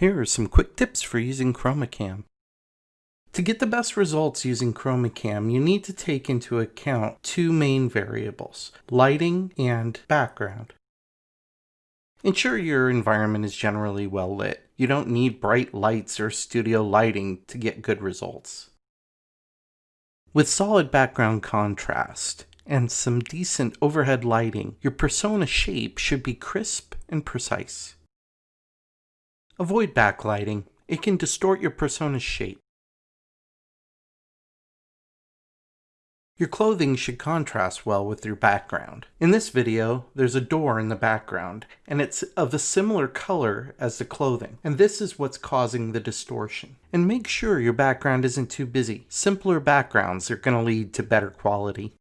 Here are some quick tips for using ChromaCam. To get the best results using ChromaCam, you need to take into account two main variables, lighting and background. Ensure your environment is generally well lit. You don't need bright lights or studio lighting to get good results. With solid background contrast and some decent overhead lighting, your persona shape should be crisp and precise. Avoid backlighting. It can distort your persona's shape. Your clothing should contrast well with your background. In this video, there's a door in the background, and it's of a similar color as the clothing, and this is what's causing the distortion. And make sure your background isn't too busy. Simpler backgrounds are going to lead to better quality.